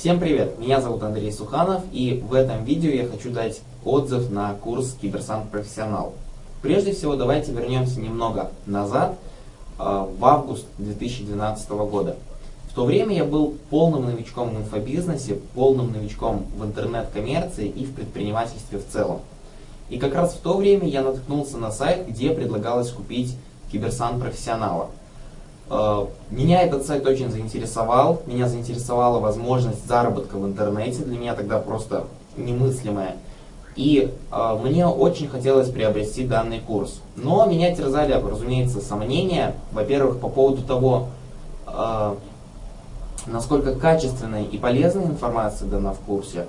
Всем привет! Меня зовут Андрей Суханов и в этом видео я хочу дать отзыв на курс Киберсант Профессионал. Прежде всего давайте вернемся немного назад, э, в август 2012 года. В то время я был полным новичком в инфобизнесе, полным новичком в интернет-коммерции и в предпринимательстве в целом. И как раз в то время я наткнулся на сайт, где предлагалось купить Киберсант Профессионала. Меня этот сайт очень заинтересовал, меня заинтересовала возможность заработка в интернете, для меня тогда просто немыслимая. И э, мне очень хотелось приобрести данный курс. Но меня терзали, разумеется, сомнения. Во-первых, по поводу того, э, насколько качественная и полезная информация дана в курсе,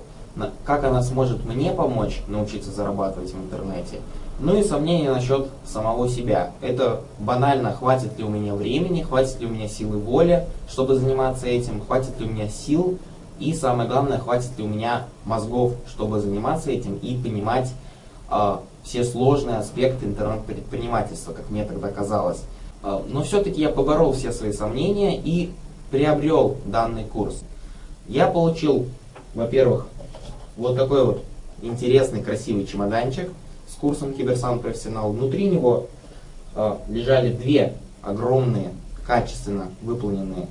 как она сможет мне помочь научиться зарабатывать в интернете. Ну и сомнения насчет самого себя. Это банально, хватит ли у меня времени, хватит ли у меня силы воли, чтобы заниматься этим, хватит ли у меня сил, и самое главное, хватит ли у меня мозгов, чтобы заниматься этим и понимать э, все сложные аспекты интернет-предпринимательства, как мне тогда казалось. Э, но все-таки я поборол все свои сомнения и приобрел данный курс. Я получил, во-первых, вот такой вот интересный, красивый чемоданчик – с курсом Киберсант Профессионал. Внутри него э, лежали две огромные, качественно выполненные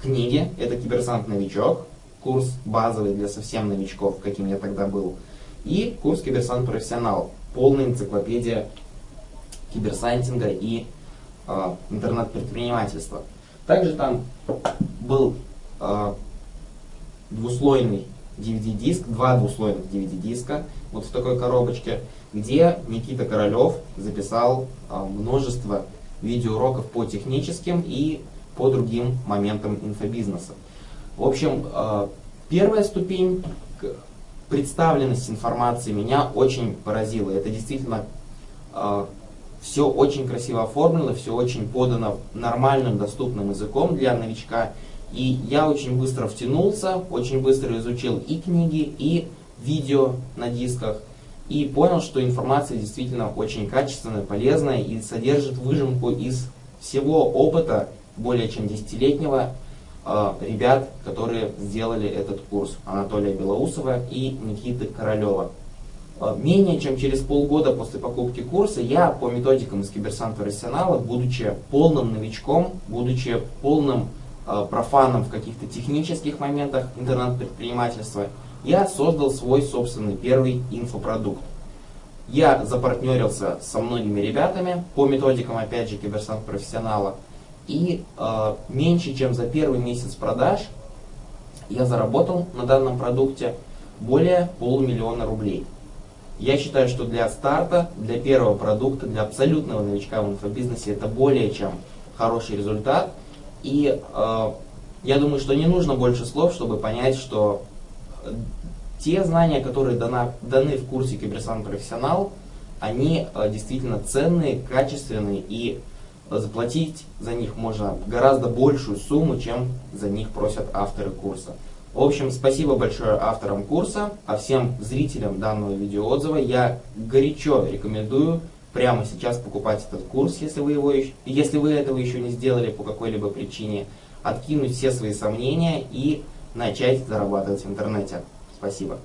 книги. Это Киберсант Новичок, курс базовый для совсем новичков, каким я тогда был. И курс Киберсант Профессионал, полная энциклопедия киберсантинга и э, интернет-предпринимательства. Также там был э, двуслойный DVD-диск, два двуслойных DVD-диска, вот в такой коробочке, где Никита Королев записал а, множество видеоуроков по техническим и по другим моментам инфобизнеса. В общем, а, первая ступень представленность информации меня очень поразила. Это действительно а, все очень красиво оформлено, все очень подано нормальным, доступным языком для новичка. И я очень быстро втянулся, очень быстро изучил и книги, и видео на дисках, и понял, что информация действительно очень качественная, полезная и содержит выжимку из всего опыта более чем десятилетнего э, ребят, которые сделали этот курс, Анатолия Белоусова и Никиты Королева. Э, менее чем через полгода после покупки курса я по методикам из Киберсанта Рассионала, будучи полным новичком, будучи полным профаном в каких-то технических моментах интернет-предпринимательства, я создал свой собственный первый инфопродукт. Я запартнерился со многими ребятами по методикам, опять же, киберсант профессионала. И э, меньше чем за первый месяц продаж я заработал на данном продукте более полумиллиона рублей. Я считаю, что для старта, для первого продукта, для абсолютного новичка в инфобизнесе это более чем хороший результат – и э, я думаю, что не нужно больше слов, чтобы понять, что э, те знания, которые дана, даны в курсе Киберсан Профессионал, они э, действительно ценные, качественные, и заплатить за них можно гораздо большую сумму, чем за них просят авторы курса. В общем, спасибо большое авторам курса, а всем зрителям данного видеоотзыва я горячо рекомендую прямо сейчас покупать этот курс, если вы, его, если вы этого еще не сделали по какой-либо причине, откинуть все свои сомнения и начать зарабатывать в интернете. Спасибо.